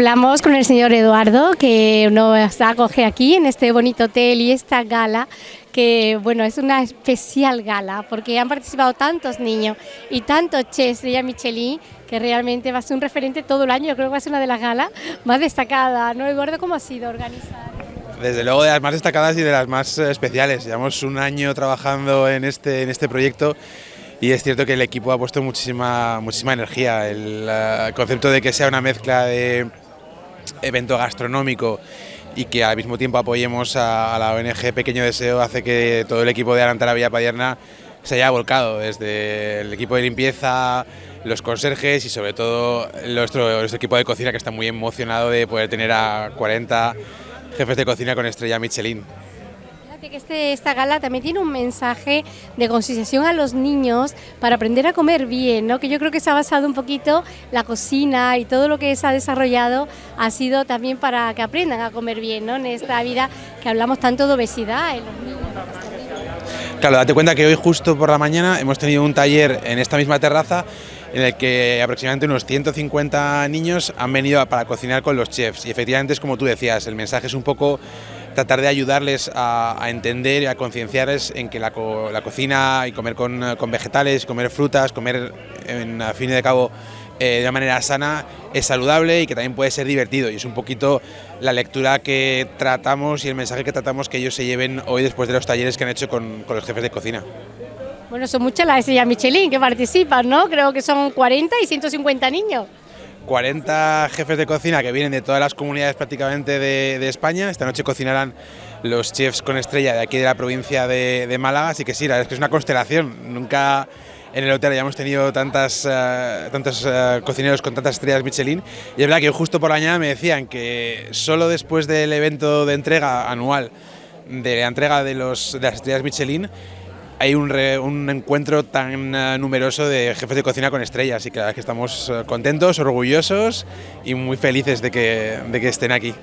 hablamos con el señor Eduardo, que nos acoge aquí en este bonito hotel y esta gala, que bueno, es una especial gala, porque han participado tantos niños y tantos chefs de Michelin, que realmente va a ser un referente todo el año, yo creo que va a ser una de las galas más destacadas, ¿no, Eduardo? ¿Cómo ha sido organizar? Desde luego de las más destacadas y de las más especiales. Llevamos un año trabajando en este, en este proyecto y es cierto que el equipo ha puesto muchísima, muchísima energía. El, eh, concepto de que sea una mezcla de evento gastronómico y que al mismo tiempo apoyemos a, la ONG Pequeño Deseo hace que todo el equipo de Arantara Villa Padierna se haya volcado, desde el equipo de limpieza, los conserjes y sobre todo nuestro, nuestro equipo de cocina que está muy emocionado de poder tener a 40 jefes de cocina con estrella Michelin que este, esta gala también tiene un mensaje de concienciación a los niños para aprender a comer bien, ¿no? que yo creo que se ha basado un poquito la cocina y todo lo que se ha desarrollado ha sido también para que aprendan a comer bien ¿no? en esta vida que hablamos tanto de obesidad en los niños. Claro, date cuenta que hoy justo por la mañana hemos tenido un taller en esta misma terraza en el que aproximadamente unos 150 niños han venido para cocinar con los chefs y efectivamente es como tú decías, el mensaje es un poco tratar de ayudarles a, entender y a concienciarles en que la, cocina y comer con, vegetales, comer frutas, comer en, a fin de cabo eh, de una manera sana es saludable y que también puede ser divertido y es un poquito la lectura que tratamos y el mensaje que tratamos que ellos se lleven hoy después de los talleres que han hecho con, los jefes de cocina. Bueno, son muchas las estrellas Michelin que participan, ¿no? Creo que son 40 y 150 niños. 40 jefes de cocina que vienen de todas las comunidades prácticamente de, España. Esta noche cocinarán los chefs con estrella de aquí de la provincia de, Málaga, así que sí, es que es una constelación. Nunca en el hotel hayamos tenido tantas, eh, tantos eh, cocineros con tantas estrellas Michelin. Y es verdad que justo por la mañana me decían que solo después del evento de entrega anual de la entrega de, los, de las estrellas Michelin, hay un, encuentro tan eh, numeroso de jefes de cocina con estrellas y que, que estamos eh, contentos, orgullosos y muy felices de que, de que estén aquí.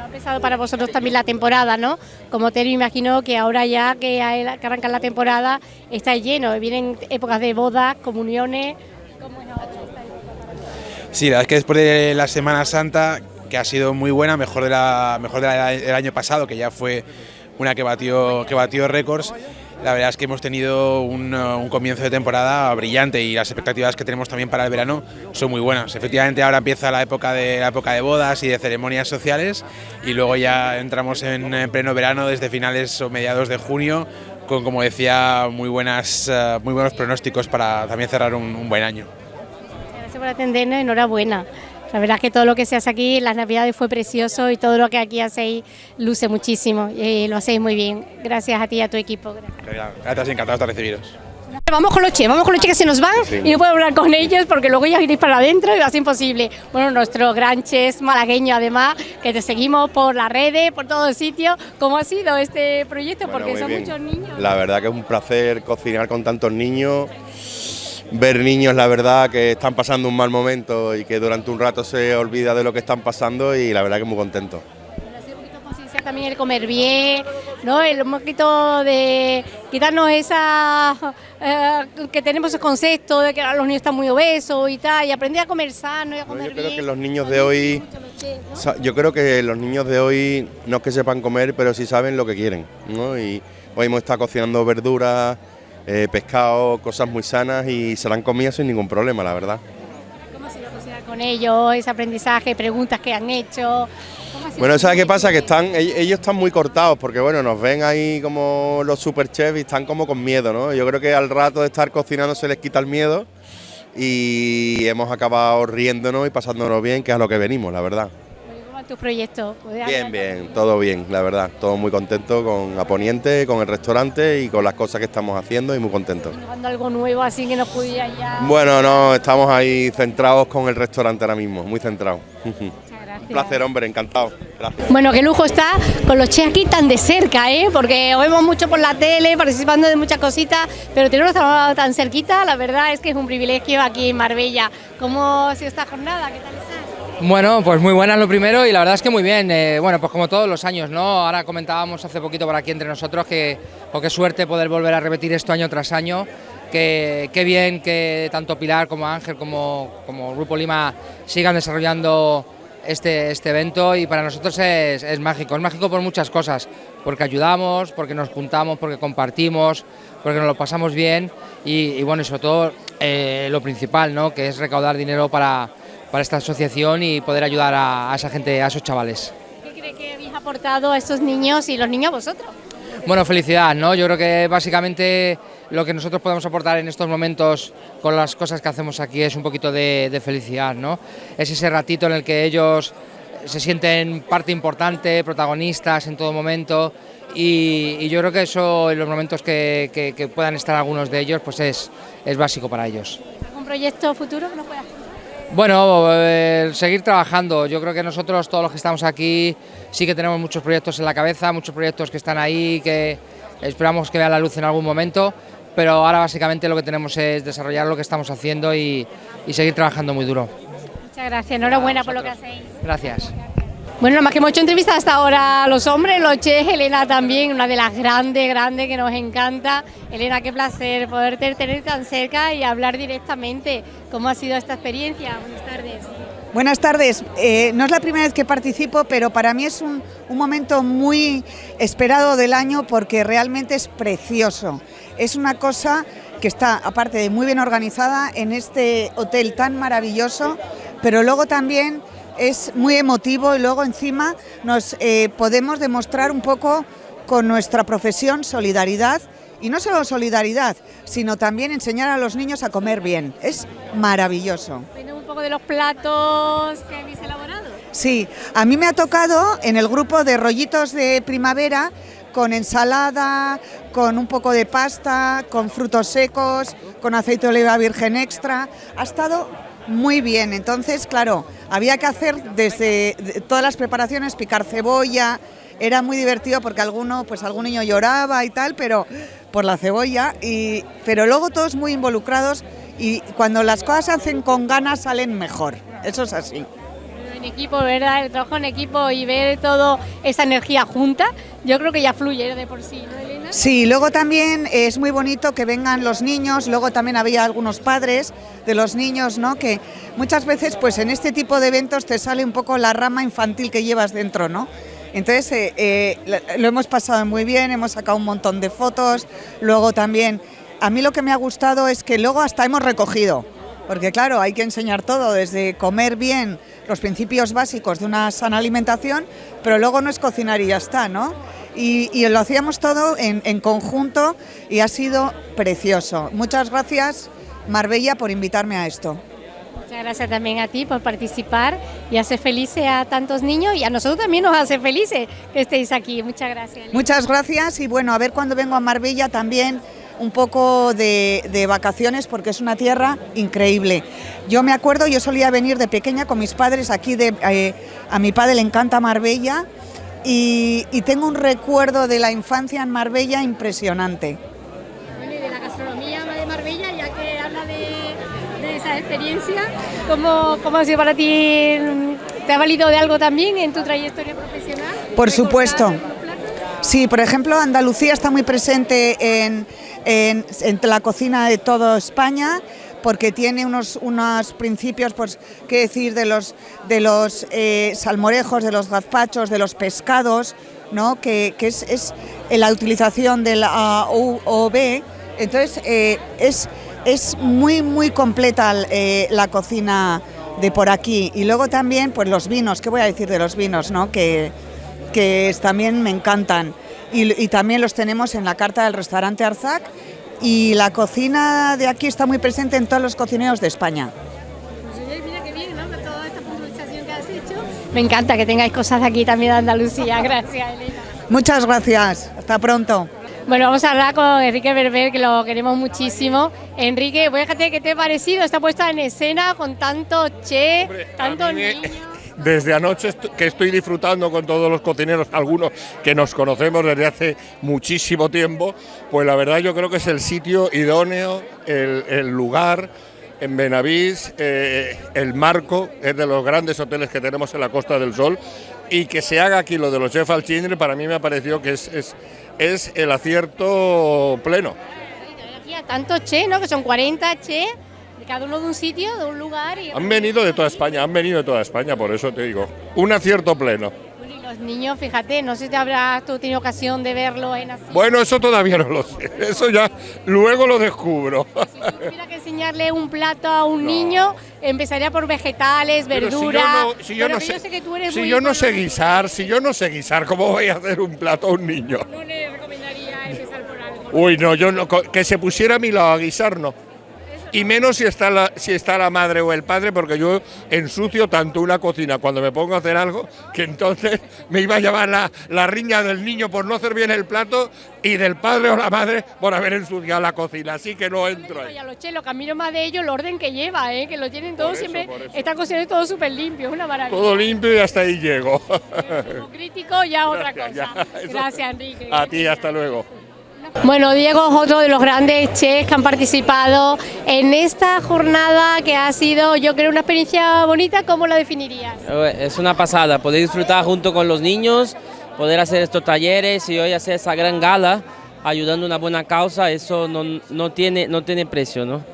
Ha empezado para vosotros también la temporada, ¿no? Como te imagino que ahora ya que, arranca la temporada está lleno, vienen épocas de bodas, comuniones. ¿Cómo es ahora Sí, la verdad es que después de la Semana Santa, que ha sido muy buena, mejor, de la, mejor del año pasado, que ya fue una que batió, que batió récords, la verdad es que hemos tenido un, comienzo de temporada brillante y las expectativas que tenemos también para el verano son muy buenas. Efectivamente ahora empieza la época de, la época de bodas y de ceremonias sociales y luego ya entramos en, pleno verano desde finales o mediados de junio con, como decía, muy, buenas, eh, muy buenos pronósticos para también cerrar un, un buen año. Gracias por atendernos, enhorabuena. La verdad es que todo lo que se hace aquí, las navidades fue precioso y todo lo que aquí hacéis luce muchísimo y lo hacéis muy bien. Gracias a ti y a tu equipo. Gracias, encantado de recibiros. Vamos con los che, vamos con los che que se nos van y no puedo hablar con ellos porque luego ya iréis para adentro y va a ser imposible. Bueno, nuestro gran chef malagueño además, que te seguimos por las redes, por todos sitios. ¿Cómo ha sido este proyecto? porque son muchos niños. La verdad que es un placer cocinar con tantos niños ver niños, la verdad, que están pasando un mal momento y que durante un rato se olvida de lo que están pasando y la verdad que muy contento. También el comer bien, ¿no? El un poquito de quitarnos esa eh, que tenemos el concepto de que los niños están muy obesos y tal, y aprender a comer sano y a comer yo creo que los niños de hoy, yo creo que los niños de hoy no es que sepan comer, pero sí saben lo que quieren, ¿no? Y hoy hemos estado cocinando verduras, eh, pescado, cosas muy sanas y se la han comido sin ningún problema, la verdad. ¿Cómo ha sido con ellos, ese aprendizaje, preguntas que han hecho? Bueno, ¿sabes qué pasa? Que están, ellos están muy cortados porque bueno, nos ven ahí como los super chefs y están como con miedo, ¿no? Yo creo que al rato de estar cocinando se les quita el miedo y hemos acabado riéndonos y pasándonos bien, que es a lo que venimos, la verdad tu proyecto? Bien, bien, todo bien, la verdad. Todo muy contento con Aponiente, con el restaurante y con las cosas que estamos haciendo y muy contento. algo nuevo así que nos pudiera ya...? Bueno, no, estamos ahí centrados con el restaurante ahora mismo, muy centrados. Un placer, hombre, encantado. Gracias. Bueno, qué lujo está con los chefs aquí tan de cerca, ¿eh? porque vemos mucho por la tele, participando de muchas cositas, pero tenerlos tan cerquita, la verdad es que es un privilegio aquí en Marbella. ¿Cómo ha sido esta jornada? ¿Qué tal está? Bueno, pues muy buenas lo primero y la verdad es que muy bien. Eh, bueno, pues como todos los años, ¿no? Ahora comentábamos hace poquito por aquí entre nosotros que, o qué suerte poder volver a repetir esto año tras año. Que, qué bien que tanto Pilar como Ángel como, como Grupo Lima sigan desarrollando este, este evento y para nosotros es, mágico, es mágico por muchas cosas, porque ayudamos, porque nos juntamos, porque compartimos, porque nos lo pasamos bien y, bueno, y sobre todo eh, lo principal, ¿no? que es recaudar dinero para, para esta asociación y poder ayudar a, a esa gente, a esos chavales. ¿Qué cree que habéis aportado a estos niños y los niños a vosotros? Bueno, felicidad, ¿no? Yo creo que básicamente lo que nosotros podemos aportar en estos momentos con las cosas que hacemos aquí es un poquito de, felicidad, ¿no? Es ese ratito en el que ellos se sienten parte importante, protagonistas en todo momento y, yo creo que eso en los momentos que, puedan estar algunos de ellos pues es, es básico para ellos. ¿Algún proyecto futuro que nos puedas bueno, eh, seguir trabajando. Yo creo que nosotros, todos los que estamos aquí, sí que tenemos muchos proyectos en la cabeza, muchos proyectos que están ahí, que esperamos que vean la luz en algún momento, pero ahora básicamente lo que tenemos es desarrollar lo que estamos haciendo y, seguir trabajando muy duro. Muchas gracias, enhorabuena por lo que hacéis. Gracias. Bueno, más que hemos hecho entrevistas hasta ahora a los hombres, los chefs, Elena también, una de las grandes, grandes que nos encanta. Elena, qué placer poderte tener tan cerca y hablar directamente. ¿Cómo ha sido esta experiencia? Buenas tardes. Buenas tardes. Eh, no es la primera vez que participo, pero para mí es un, un, momento muy esperado del año porque realmente es precioso. Es una cosa que está, aparte de muy bien organizada, en este hotel tan maravilloso, pero luego también es muy emotivo y luego encima nos eh, podemos demostrar un poco con nuestra profesión solidaridad y no solo solidaridad, sino también enseñar a los niños a comer bien. Es maravilloso. un poco de los platos que habéis elaborado? Sí, a mí me ha tocado en el grupo de rollitos de primavera con ensalada, con un poco de pasta, con frutos secos, con aceite de oliva virgen extra. Ha estado muy bien, entonces, claro, había que hacer desde todas las preparaciones, picar cebolla, era muy divertido porque alguno, pues algún niño lloraba y tal, pero por la cebolla, y, pero luego todos muy involucrados y cuando las cosas se hacen con ganas salen mejor, eso es así en equipo, ¿verdad? El trabajo en equipo y ver toda esa energía junta, yo creo que ya fluye de por sí. Sí, luego también es muy bonito que vengan los niños, luego también había algunos padres de los niños, ¿no? Que muchas veces, pues en este tipo de eventos te sale un poco la rama infantil que llevas dentro, ¿no? Entonces eh, eh, lo hemos pasado muy bien, hemos sacado un montón de fotos, luego también, a mí lo que me ha gustado es que luego hasta hemos recogido, porque claro, hay que enseñar todo, desde comer bien, los principios básicos de una sana alimentación, pero luego no es cocinar y ya está, ¿no? Y, lo hacíamos todo en, conjunto y ha sido precioso. Muchas gracias, Marbella, por invitarme a esto. Muchas gracias también a ti por participar y hacer felices a tantos niños y a nosotros también nos hace felices que estéis aquí. Muchas gracias. Muchas gracias y bueno, a ver cuando vengo a Marbella también un poco de, vacaciones porque es una tierra increíble. Yo me acuerdo, yo solía venir de pequeña con mis padres aquí, de, eh, a mi padre le encanta Marbella y, tengo un recuerdo de la infancia en Marbella impresionante. y de la gastronomía de Marbella, ya que habla de, esa experiencia, ¿cómo, ¿cómo ha sido para ti? ¿Te ha valido de algo también en tu trayectoria profesional? Por supuesto. Sí, por ejemplo, Andalucía está muy presente en, en, la cocina de toda España porque tiene unos, unos principios, pues, qué decir, de los, de los eh, salmorejos, de los gazpachos, de los pescados, ¿no? que, es, es, la utilización del AOB. Entonces, eh, es, es muy, muy completa eh, la cocina de por aquí. Y luego también, pues los vinos, ¿qué voy a decir de los vinos? ¿no? Que, que también me encantan y, también los tenemos en la carta del restaurante Arzac y la cocina de aquí está muy presente en todos los cocineros de España. Pues mira qué bien, ¿no? Toda esta puntualización que has hecho. Me encanta que tengáis cosas aquí también de Andalucía. Gracias, Elena. Muchas gracias. Hasta pronto. Bueno, vamos a hablar con Enrique Berber, que lo queremos muchísimo. Enrique, voy a decirte qué te ha parecido esta puesta en escena con tanto che, tanto niños desde anoche que estoy disfrutando con todos los cocineros, algunos que nos conocemos desde hace muchísimo tiempo, pues la verdad yo creo que es el sitio idóneo, el, lugar en Benavís, eh, el marco es de los grandes hoteles que tenemos en la Costa del Sol y que se haga aquí lo de los chefs al chindre para mí me ha parecido que es, es, es el acierto pleno. Tanto che, ¿no? Que son 40 che De cada uno de un sitio, de un lugar. Y... Han venido de toda España, han venido de toda España, por eso te digo. Un acierto pleno. Bueno, y los niños, fíjate, no sé si te habrás tú tenido ocasión de verlo en así. Bueno, eso todavía no lo sé. Eso ya luego lo descubro. Si tuviera que enseñarle un plato a un niño, empezaría por vegetales, verduras. si yo no, si yo no sé, que tú eres si yo no sé guisar, si yo no sé guisar, ¿cómo voy a hacer un plato a un niño? No le recomendaría empezar por algo. Uy, no, yo no, que se pusiera a mi lado a guisar, no. Y menos si está, la, si está la madre o el padre, porque yo ensucio tanto una cocina cuando me pongo a hacer algo, que entonces me iba a llevar la, la riña del niño por no hacer bien el plato y del padre o la madre por haber ensuciado la cocina. Así que no entro ahí. Y a los chelos, que admiro más de ellos el orden que lleva, ¿eh? que lo tienen todo eso, siempre, están cocinando todo súper limpio, es una maravilla. Todo limpio y hasta ahí llego. Como crítico ya otra Gracias, cosa. ya. Gracias, Enrique. A ti, hasta luego. Bueno, Diego otro de los grandes chefs que han participado en esta jornada que ha sido, yo creo, una experiencia bonita. ¿Cómo la definirías? Eh, Es una pasada, poder disfrutar junto con los niños, poder hacer estos talleres y hoy hacer esa gran gala ayudando a una buena causa, eso no, no tiene, no tiene precio, ¿no?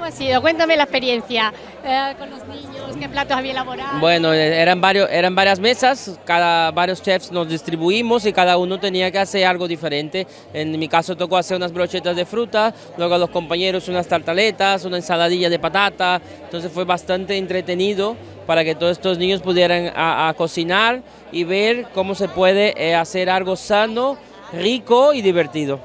¿Cómo ha sido? Cuéntame la experiencia eh, con los niños, qué platos había elaborado. Bueno, eh, eran, varios, eran varias mesas, cada, varios chefs nos distribuimos y cada uno tenía que hacer algo diferente. En mi caso tocó hacer unas brochetas de fruta, luego a los compañeros unas tartaletas, una ensaladilla de patata, entonces fue bastante entretenido para que todos estos niños pudieran a, a cocinar y ver cómo se puede eh, hacer algo sano, rico y divertido.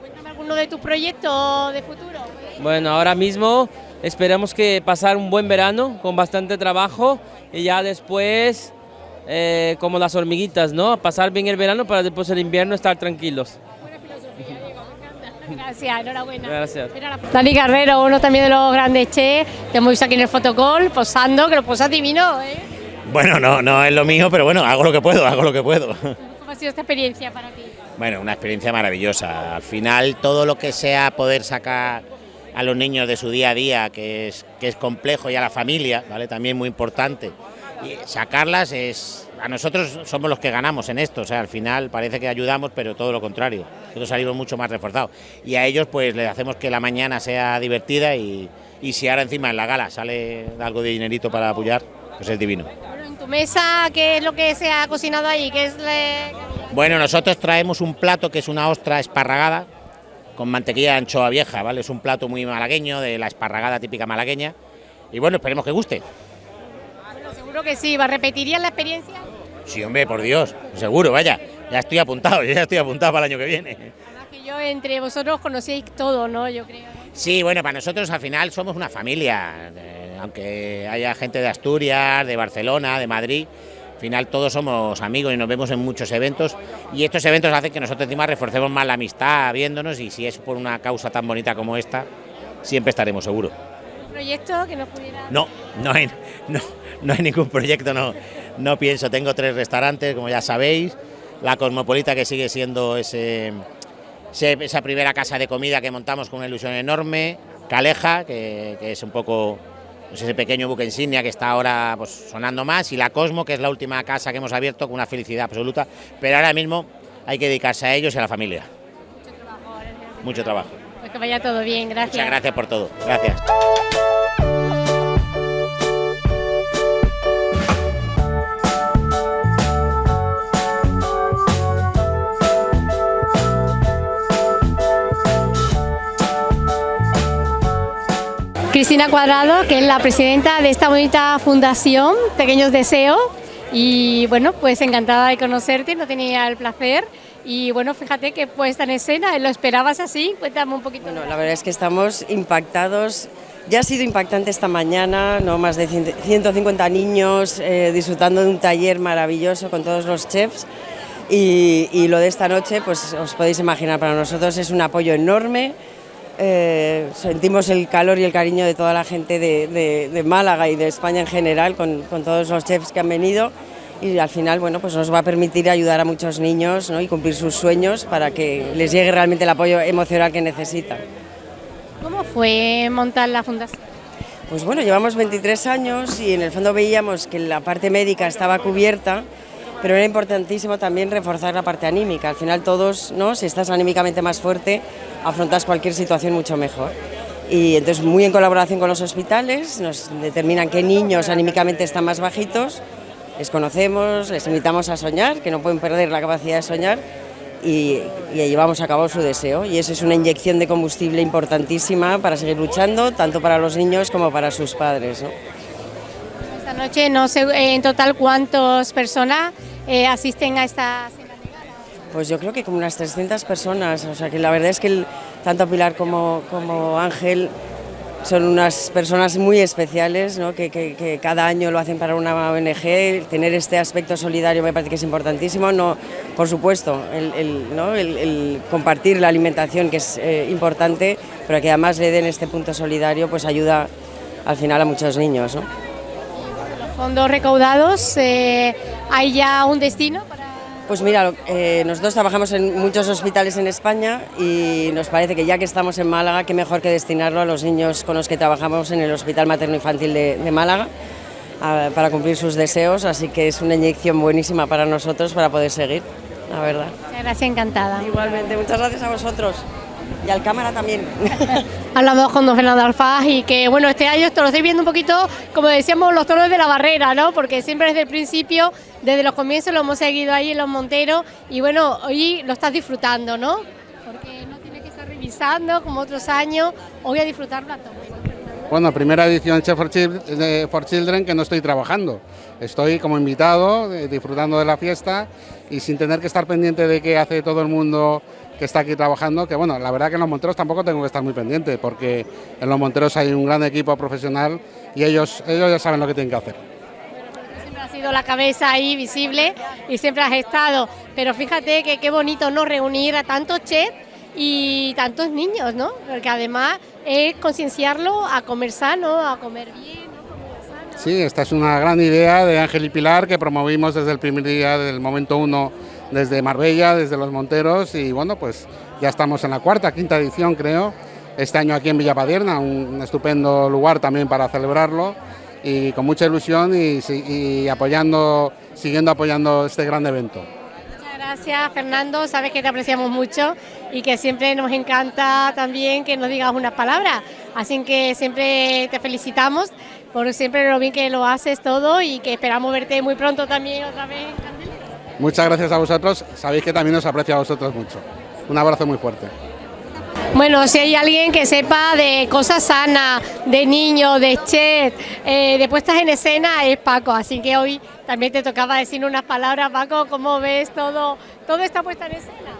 Cuéntame alguno de tus proyectos de futuro. Bueno, ahora mismo esperamos que pasar un buen verano con bastante trabajo y ya después, eh, como las hormiguitas, ¿no? Pasar bien el verano para después el invierno estar tranquilos. Gracias, enhorabuena. Gracias. Dani Carrero, uno también de los grandes chefs, te hemos visto aquí en el fotocall posando, que lo posas divino, ¿eh? Bueno, no, no es lo mío, pero bueno, hago lo que puedo, hago lo que puedo. ¿Cómo ha sido esta experiencia para ti? Bueno, una experiencia maravillosa. Al final, todo lo que sea poder sacar a los niños de su día a día, que es, que es complejo, y a la familia, ¿vale? También muy importante. Y sacarlas es. A nosotros somos los que ganamos en esto, o sea, al final parece que ayudamos, pero todo lo contrario. Nosotros salimos mucho más reforzados. Y a ellos, pues les hacemos que la mañana sea divertida y, y si ahora encima en la gala sale algo de dinerito para apoyar, pues es divino. Bueno, en tu mesa, ¿qué es lo que se ha cocinado ahí? ¿Qué es le- Bueno, nosotros traemos un plato que es una ostra esparragada con mantequilla de anchoa vieja, ¿vale? Es un plato muy malagueño, de la esparragada típica malagueña. Y bueno, esperemos que guste. Bueno, seguro que sí, ¿va repetirías la experiencia? Sí, hombre, por Dios, seguro, vaya. Ya estoy apuntado, yo ya estoy apuntado para el año que viene. Además que yo entre vosotros conocéis todo, ¿no? Yo creo. Sí, bueno, para nosotros al final somos una familia, eh, aunque haya gente de Asturias, de Barcelona, de Madrid, final todos somos amigos y nos vemos en muchos eventos y estos eventos hacen que nosotros encima reforcemos más la amistad viéndonos y si es por una causa tan bonita como esta, siempre estaremos seguros. ¿Un proyecto que nos pudiera...? No, no hay, no, no hay ningún proyecto, no, no pienso. Tengo tres restaurantes, como ya sabéis. La Cosmopolita, que sigue siendo ese, ese- esa primera casa de comida que montamos con una ilusión enorme. Caleja, que, que es un poco pues, ese pequeño buque insignia que está ahora pues, sonando más. Y la Cosmo, que es la última casa que hemos abierto con una felicidad absoluta. Pero ahora mismo hay que dedicarse a ellos y a la familia. Mucho trabajo. Pues que vaya todo bien, gracias. Muchas gracias por todo. Gracias. Cristina Cuadrado, que es la presidenta de esta bonita fundación, Pequeños Deseos. Y bueno, pues encantada de conocerte, no tenía el placer. Y bueno, fíjate que puesta en escena, ¿lo esperabas así? Cuéntame un poquito. Bueno, la verdad es que estamos impactados. Ya ha sido impactante esta mañana, ¿no? más de 150 niños eh, disfrutando de un taller maravilloso con todos los chefs. Y, y lo de esta noche, pues os podéis imaginar, para nosotros es un apoyo enorme. Eh, sentimos el calor y el cariño de toda la gente de, de- de Málaga y de España en general, con, con todos los chefs que han venido. Y al final, bueno, pues nos va a permitir ayudar a muchos niños ¿no? y cumplir sus sueños para que les llegue realmente el apoyo emocional que necesitan. ¿Cómo fue montar la fundación? Pues bueno, llevamos 23 años y en el fondo veíamos que la parte médica estaba cubierta, pero era importantísimo también reforzar la parte anímica. Al final todos, ¿no? si estás anímicamente más fuerte, afrontas cualquier situación mucho mejor. Y entonces muy en colaboración con los hospitales, nos determinan qué niños anímicamente están más bajitos, les conocemos, les invitamos a soñar, que no pueden perder la capacidad de soñar y, y llevamos a cabo su deseo. Y eso es una inyección de combustible importantísima para seguir luchando, tanto para los niños como para sus padres. ¿no? Esta noche no sé en total cuántas personas eh, asisten a esta gala. Pues yo creo que como unas 300 personas, o sea que la verdad es que tanto Pilar como, como Ángel son unas personas muy especiales, ¿no? que, que- cada año lo hacen para una ONG, tener este aspecto solidario me parece que es importantísimo, no, por supuesto, el, ¿no? el- compartir la alimentación que es eh, importante, pero que además le den este punto solidario, pues ayuda al final a muchos niños. Fondos recaudados, eh, ¿hay ya un destino? Para... Pues mira, eh, nosotros trabajamos en muchos hospitales en España y nos parece que ya que estamos en Málaga, qué mejor que destinarlo a los niños con los que trabajamos en el Hospital Materno Infantil de, de Málaga a- para cumplir sus deseos, así que es una inyección buenísima para nosotros para poder seguir, la verdad. Muchas gracias, encantada. Igualmente, muchas gracias a vosotros y al cámara también. Hablamos con don Fernando Alfaz y que bueno, este año esto lo estoy viendo un poquito, como decíamos, los toros de la barrera, ¿no? Porque siempre desde el principio, desde los comienzos lo hemos seguido ahí en los monteros y bueno, hoy lo estás disfrutando, ¿no? Porque no tienes que estar revisando como otros años, hoy a disfrutarlo a tope. Bueno, primera edición Chef for Children que no estoy trabajando. Estoy como invitado, eh, disfrutando de la fiesta y sin tener que estar pendiente de qué hace todo el mundo que está aquí trabajando, que bueno, la verdad que en los Monteros tampoco tengo que estar muy pendiente, porque en los Monteros hay un gran equipo profesional y ellos, ellos ya saben lo que tienen que hacer. Siempre has sido la cabeza ahí visible y siempre has estado, pero fíjate que qué bonito no reunir a tantos chefs y tantos niños, ¿no? Porque además es concienciarlo a comer sano, a comer bien, ¿no? Sí, esta es una gran idea de Ángel y Pilar que promovimos desde el primer día, del momento uno, desde Marbella, desde Los Monteros y bueno, pues ya estamos en la cuarta, quinta edición creo, este año aquí en Villapadierna, un estupendo lugar también para celebrarlo y con mucha ilusión y, y apoyando, siguiendo apoyando este gran evento. Muchas gracias, Fernando. Sabes que te apreciamos mucho y que siempre nos encanta también que nos digas unas palabras. Así que siempre te felicitamos por siempre lo bien que lo haces todo y que esperamos verte muy pronto también otra vez. Muchas gracias a vosotros, sabéis que también os aprecio a vosotros mucho. Un abrazo muy fuerte. Bueno, si hay alguien que sepa de cosas sanas, de niños, de chef, eh, de puestas en escena, es Paco. Así que hoy también te tocaba decir unas palabras, Paco. ¿Cómo ves todo, todo está puesta en escena?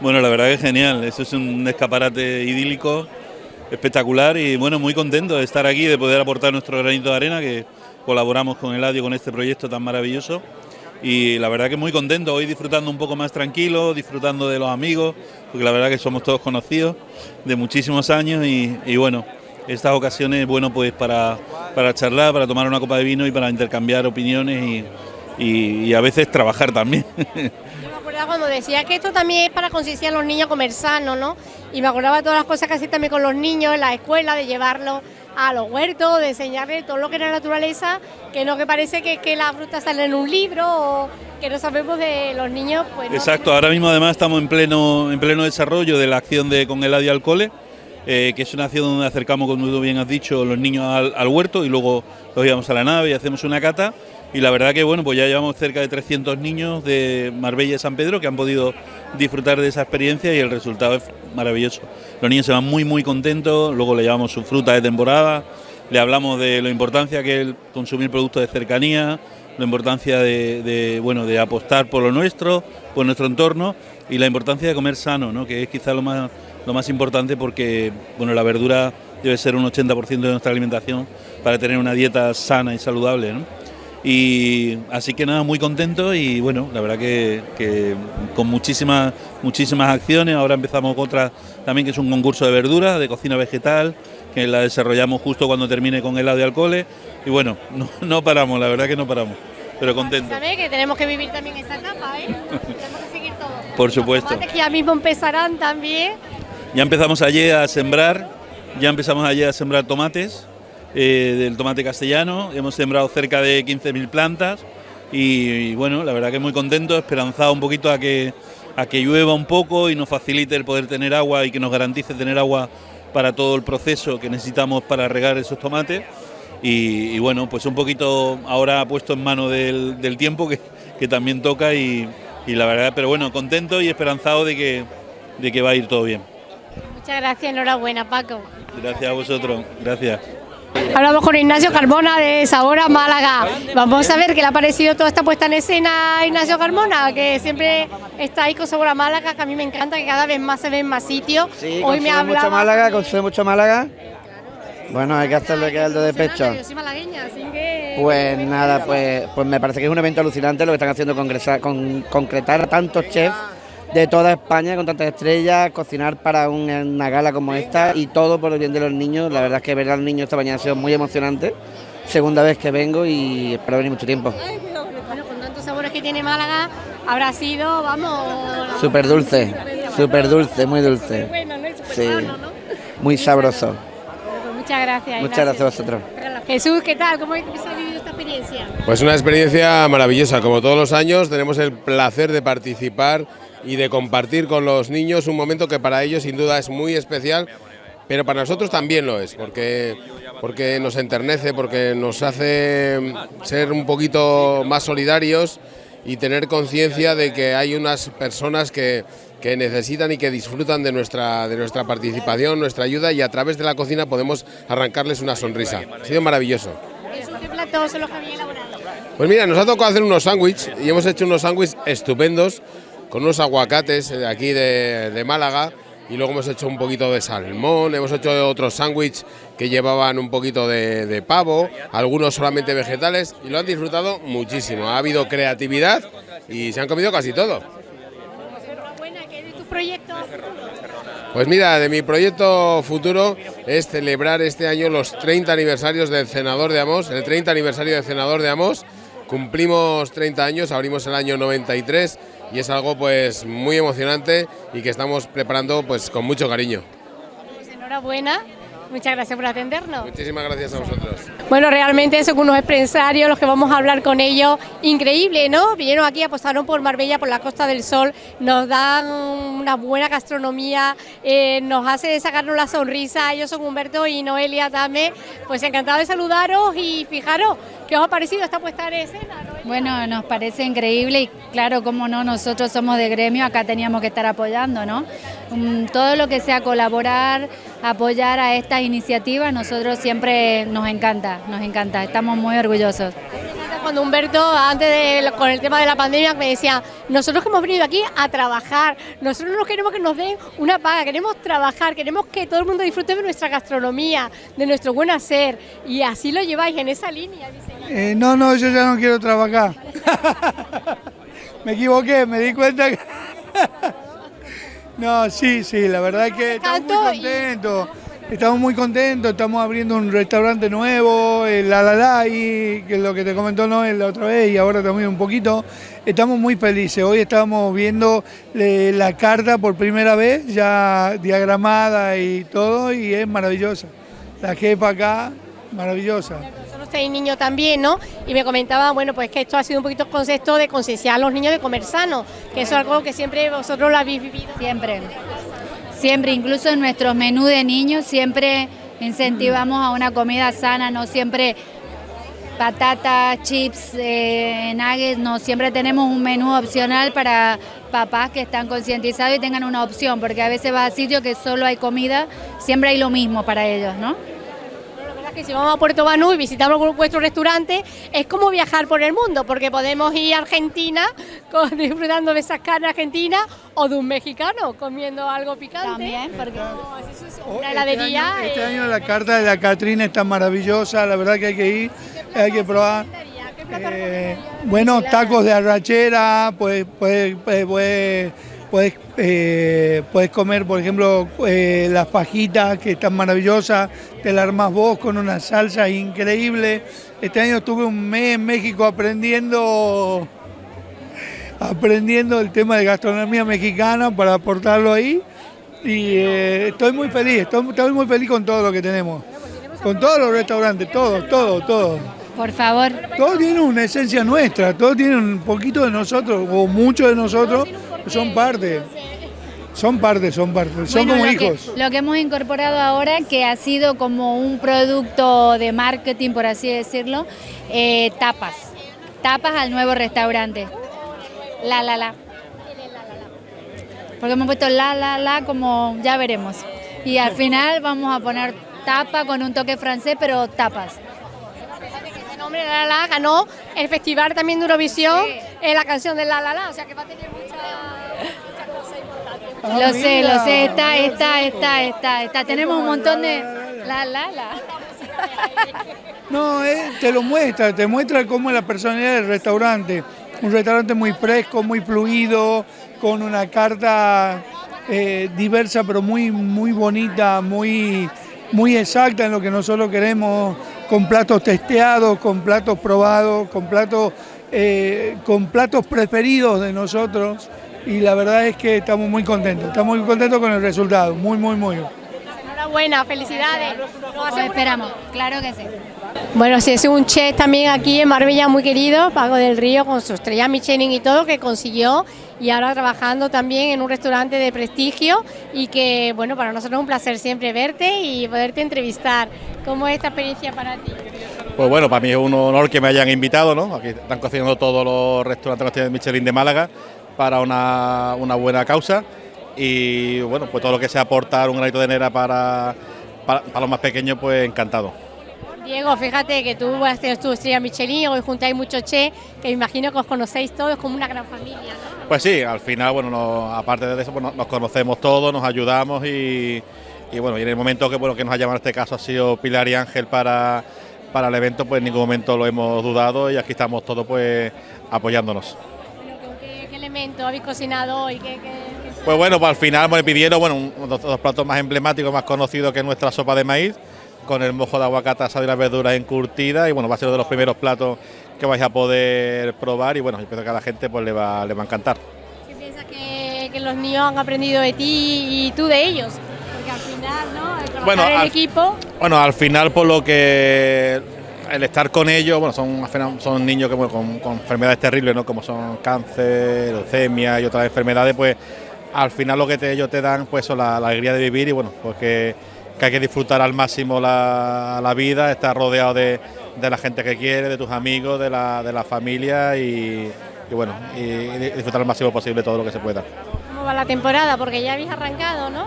Bueno, la verdad que es genial, eso es un escaparate idílico, espectacular y bueno, muy contento de estar aquí, de poder aportar nuestro granito de arena, que colaboramos con Eladio con este proyecto tan maravilloso y la verdad que muy contento, hoy disfrutando un poco más tranquilo, disfrutando de los amigos, porque la verdad que somos todos conocidos de muchísimos años y, bueno, estas ocasiones, bueno, pues para, para charlar, para tomar una copa de vino y para intercambiar opiniones y, y- a veces trabajar también. Yo me acordaba cuando decía que esto también es para concienciar a los niños a comer sano, ¿no? Y me acordaba todas las cosas que hacía también con los niños en la escuela, de llevarlos a los huertos, de enseñarles todo lo que era naturaleza, que no que parece que, que la fruta sale en un libro o que no sabemos de los niños, pues. Exacto, ahora mismo además estamos en pleno, en pleno desarrollo de la acción de Con Eladio al Cole, eh, que es una acción donde acercamos, como tú bien has dicho, los niños al, al huerto y luego los llevamos a la nave y hacemos una cata. Y la verdad que bueno, pues ya llevamos cerca de 300 niños de Marbella y San Pedro que han podido disfrutar de esa experiencia y el resultado es maravilloso. Los niños se van muy muy contentos, luego le llevamos su fruta de temporada, le hablamos de la importancia que es consumir productos de cercanía, la importancia de, bueno de apostar por lo nuestro, por nuestro entorno y la importancia de comer sano, ¿no? que es quizá lo más lo más importante porque bueno la verdura debe ser un 80% de nuestra alimentación para tener una dieta sana y saludable. Y así que nada, muy contento y bueno, la verdad que, que con muchísimas, muchísimas acciones. Ahora empezamos otra también que es un concurso de verduras, de cocina vegetal, que la desarrollamos justo cuando termine con el de alcoholes. Y bueno, no, no paramos, la verdad que no paramos, pero contento. ¿Sabes? Que tenemos que vivir también esa etapa, ¿eh? tenemos que seguir todo. Por supuesto. Que ya mismo empezarán también. Ya empezamos ayer a sembrar, ya empezamos ayer a sembrar tomates, eh, del tomate castellano, hemos sembrado cerca de 15.000 plantas y, y bueno, la verdad que muy contento, esperanzado un poquito a que, a que llueva un poco y nos facilite el poder tener agua y que nos garantice tener agua para todo el proceso que necesitamos para regar esos tomates. Y, bueno, pues un poquito ahora puesto en mano del, tiempo que, que, también toca y, la verdad, pero bueno, contento y esperanzado de que, de que va a ir todo bien. Muchas gracias, enhorabuena Paco. Gracias a vosotros, gracias. Hablamos con Ignacio Carmona de Sabora Málaga. Vamos a ver qué le ha parecido toda esta puesta en escena a Ignacio Carmona, que siempre está ahí con Sabora Málaga, que a mí me encanta, que cada vez más se ve en más sitios. Sí, Hoy me hablaba... mucho Málaga, consume mucho Málaga. Bueno, hay que hacerle que de pecho. Yo soy malagueña, así que... Pues nada, pues, pues me parece que es un evento alucinante lo que están haciendo, con, concretar a tantos chefs de toda España con tantas estrellas, cocinar para una gala como esta y todo por el bien de los niños. La verdad es que ver a los niños esta mañana ha sido muy emocionante. Segunda vez que vengo y espero venir mucho tiempo. Bueno, con tantos sabores que tiene Málaga, habrá sido, vamos... Súper dulce, súper dulce, muy dulce. Bueno, sí, muy sabroso. Pues muchas gracias. Muchas gracias a vosotros. Jesús, ¿qué tal? ¿Cómo habéis vivido esta experiencia? Pues una experiencia maravillosa. Como todos los años, tenemos el placer de participar y de compartir con los niños un momento que para ellos sin duda es muy especial, pero para nosotros también lo es, porque, porque nos enternece, porque nos hace ser un poquito más solidarios y tener conciencia de que hay unas personas que, que, necesitan y que disfrutan de nuestra, de nuestra participación, nuestra ayuda y a través de la cocina podemos arrancarles una sonrisa. Ha sido maravilloso. ¿Qué platos son los que habéis elaborado? Pues mira, nos ha tocado hacer unos sándwiches y hemos hecho unos sándwiches estupendos con unos aguacates de aquí de, Málaga y luego hemos hecho un poquito de salmón, hemos hecho otros sándwiches que llevaban un poquito de, pavo, algunos solamente vegetales y lo han disfrutado muchísimo. Ha habido creatividad y se han comido casi todo. Pues mira, de mi proyecto futuro es celebrar este año los 30 aniversarios del Senador de Amos, el 30 aniversario del Senador de Amos. Cumplimos 30 años, abrimos el año 93 y es algo pues muy emocionante y que estamos preparando pues con mucho cariño. Pues enhorabuena Muchas gracias por atendernos. Muchísimas gracias a vosotros. Bueno, realmente son unos empresarios los que vamos a hablar con ellos. Increíble, ¿no? Vinieron aquí, apostaron por Marbella, por la Costa del Sol, nos dan una buena gastronomía, eh, nos hace sacarnos la sonrisa. Ellos son Humberto y Noelia también. Pues encantado de saludaros y fijaros, ¿qué os ha parecido esta puesta en escena? Bueno, nos parece increíble y claro, como no, nosotros somos de gremio, acá teníamos que estar apoyando, ¿no? Todo lo que sea colaborar, apoyar a esta iniciativa, nosotros siempre nos encanta, nos encanta, estamos muy orgullosos. Cuando Humberto, antes de, con el tema de la pandemia, me decía, nosotros que hemos venido aquí a trabajar, nosotros no queremos que nos den una paga, queremos trabajar, queremos que todo el mundo disfrute de nuestra gastronomía, de nuestro buen hacer, y así lo lleváis en esa línea. Eh, no, no, yo ya no quiero trabajar. me equivoqué, me di cuenta que... no, sí, sí, la verdad es que estamos muy contentos. Estamos muy contentos, estamos abriendo un restaurante nuevo, el Alalai, que es lo que te comentó Noel la otra vez y ahora también un poquito. Estamos muy felices, hoy estamos viendo eh, la carta por primera vez, ya diagramada y todo, y es maravillosa. La jefa acá, maravillosa seis niños también, ¿no? Y me comentaba, bueno, pues que esto ha sido un poquito concepto de concienciar a los niños de comer sano, que eso es algo que siempre vosotros lo habéis vivido. Siempre siempre, incluso en nuestros menús de niños, siempre incentivamos a una comida sana, no siempre patatas, chips, eh, nuggets, no, siempre tenemos un menú opcional para papás que están concientizados y tengan una opción, porque a veces va a sitios que solo hay comida, siempre hay lo mismo para ellos, ¿no? Que si vamos a Puerto Banú y visitamos vuestro restaurante, es como viajar por el mundo, porque podemos ir a Argentina disfrutando de esas carnes argentinas o de un mexicano comiendo algo picante. También, porque una este heladería. Este año, la carta de la Catrina está maravillosa, la verdad que hay que ir, hay que probar. Eh, bueno, tacos de arrachera, pues, pues, pues, pues eh, puedes comer, por ejemplo, eh, las fajitas que están maravillosas, te las armas vos con una salsa increíble. Este año estuve un mes en México aprendiendo, aprendiendo el tema de gastronomía mexicana para aportarlo ahí. Y eh, estoy muy feliz, estoy, estoy muy feliz con todo lo que tenemos. Con todos los restaurantes, todos, todos, todos. Por favor. Todo tiene una esencia nuestra, todo tiene un poquito de nosotros, o mucho de nosotros, son parte. son parte, son parte, son Bueno, como lo que- hijos. lo que hemos incorporado ahora, que ha sido como un producto de marketing, por así decirlo, eh, tapas. Tapas al nuevo restaurante. La, la, la. Porque hemos puesto la, la, la, como ya veremos. Y al final vamos a poner tapa con un toque francés, pero tapas. Ese nombre La La La ganó el festival también de Eurovisión en la canción de La La La, o sea que va a tener mucha, mucha cosa importante. Lo sé, lo sé, está, está, está, está, está. Tenemos un montón de... La, la, la. No, eh, te lo muestra, te muestra cómo es la personalidad del restaurante. Un restaurante muy fresco, muy fluido, con una carta eh, diversa pero muy, muy bonita, muy, muy exacta en lo que nosotros queremos, con platos testeados, con platos probados, con platos, eh, con platos preferidos de nosotros. Y la verdad es que estamos muy contentos, estamos muy contentos con el resultado, muy, muy, muy. Enhorabuena, felicidades. Nos Esperamos, claro que sí. Bueno, sí, es un chef también aquí en Marbella muy querido, Pago del Río, con su estrella Michelin y todo, que consiguió y ahora trabajando también en un restaurante de prestigio y que, bueno, para nosotros es un placer siempre verte y poderte entrevistar. ¿Cómo es esta experiencia para ti? Pues bueno, para mí es un honor que me hayan invitado, ¿no? Aquí están cocinando todos los restaurantes de Michelin de Málaga para una, una buena causa y bueno, pues todo lo que sea aportar un granito de arena para, para, para los más pequeños, pues encantado. Diego, fíjate que tú has tenido tu estrella Michelin, hoy juntáis muchos chefs, que me imagino que os conocéis todos como una gran familia. ¿no? Pues sí, al final, bueno, nos- aparte de eso, pues nos, conocemos todos, nos ayudamos y, y bueno, y en el momento que, bueno, que nos ha llamado en este caso ha sido Pilar y Ángel para, para el evento, pues en ningún momento lo hemos dudado y aquí estamos todos pues apoyándonos. ¿Qué, qué elemento habéis cocinado hoy? ¿Qué, qué- qué- Pues bueno, pues al final me pidieron bueno, un- dos platos más emblemáticos, más conocidos que nuestra sopa de maíz, con el mojo de aguacate asado y las verduras encurtidas. Y bueno, va a ser uno de los primeros platos que vais a poder probar. Y bueno, yo pienso que a la gente pues le va, le va a encantar. qué piensas que, que los niños han aprendido de ti y tú de ellos? Porque al final, ¿no? El trabajar Bueno, en al- equipo. Bueno, al final por lo que el estar con ellos, bueno, son, son niños que, bueno, con, con enfermedades terribles, ¿no? Como son cáncer, leucemia y otras enfermedades, pues al final lo que te- ellos te dan, pues son la, la alegría de vivir y bueno, pues que, que hay que disfrutar al máximo la, la vida, estar rodeado de, de la gente que quiere, de tus amigos, de la, de la familia y, y bueno, y, y disfrutar al máximo posible todo lo que se pueda. ¿Cómo va la temporada? Porque ya habéis arrancado, ¿no?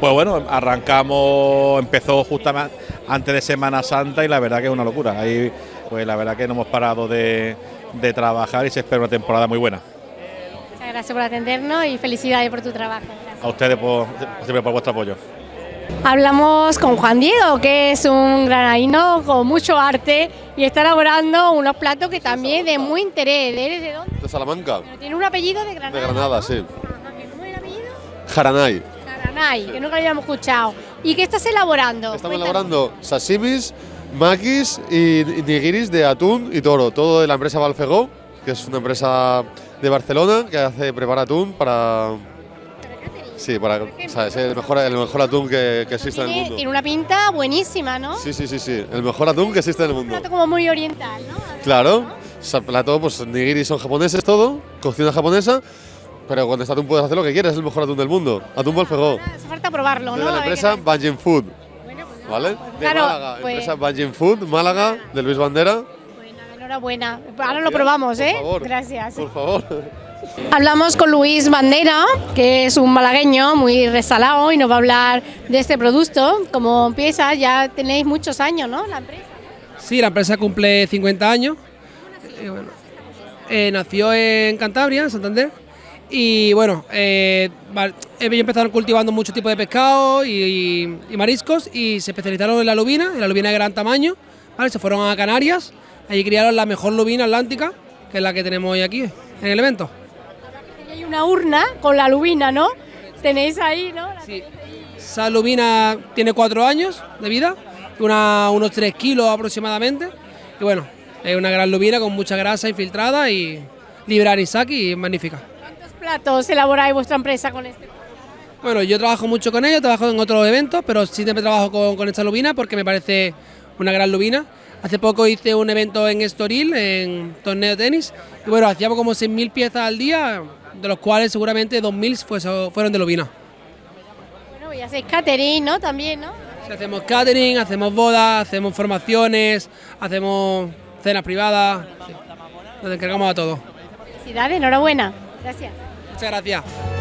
Pues bueno, arrancamos, empezó justamente antes de Semana Santa y la verdad que es una locura. Ahí, pues la verdad que no hemos parado de, de trabajar y se espera una temporada muy buena. Muchas gracias por atendernos y felicidades por tu trabajo. A ustedes por, siempre por vuestro apoyo. Hablamos con Juan Diego, que es un granadino con mucho arte y está elaborando unos platos que también de muy interés. ¿Eres de dónde? De Salamanca, Tiene un apellido de Granada. de Granada, sí. Jaranay. Garanay, que nunca lo habíamos escuchado. ¿Y qué estás elaborando? Estamos Cuéntanos. elaborando sashimis, makis y nigiris de atún y toro. Todo de la empresa Balfegó, que es una empresa de Barcelona que hace prepara atún para. Sí, para. O sea, es el mejor, el mejor atún que, que existe en el Tiene, mundo. tiene una pinta buenísima, ¿no? Sí, sí, sí, sí. El mejor atún que existe en el Un mundo. plato como muy oriental, ¿no? Claro. O sea, plato, pues nigiris son japoneses todo, cocina japonesa, pero con este atún puedes hacer lo que quieras, es el mejor atún del mundo. Atún Balfegó. Hace falta probarlo, de ¿no? la empresa. Banjin Food. ¿Vale? De claro, Málaga, pues- empresa Banjin Food, Málaga, de Luis Bandera. Enhorabuena. Ahora lo probamos, ¿eh? Gracias. Por favor. Hablamos con Luis Bandera, que es un malagueño muy resalado y nos va a hablar de este producto. Como empieza, ya tenéis muchos años, ¿no? La empresa. Sí, la empresa cumple 50 años. Eh, bueno, eh, nació en Cantabria, en Santander. Y bueno, eh, ellos empezaron cultivando muchos tipos de pescado y, mariscos y se especializaron en la lubina, en la lubina de gran tamaño. ¿vale? Se fueron a Canarias, allí criaron la mejor lubina atlántica, que es la que tenemos hoy aquí en el evento. Hay una urna con la lubina, ¿no? Tenéis ahí, ¿no? La ahí. Esa lubina tiene cuatro años de vida, una- unos 3 kilos aproximadamente. Y bueno, es una gran lubina con mucha grasa infiltrada y libre anisaki y magnífica platos elaboráis vuestra empresa con este? Bueno, yo trabajo mucho con ellos, trabajo en otros eventos, pero sí siempre trabajo con, con, esta lubina porque me parece una gran lubina. Hace poco hice un evento en Estoril, en torneo de tenis, y bueno, hacíamos como 6.000 piezas al día, de los cuales seguramente 2.000 fueron de lubina. Bueno, y hacéis catering, ¿no? También, ¿no? Sí, hacemos catering, hacemos bodas, hacemos formaciones, hacemos cenas privadas, sí. nos encargamos de todo. Felicidades, enhorabuena. Gracias. Muchas gracias.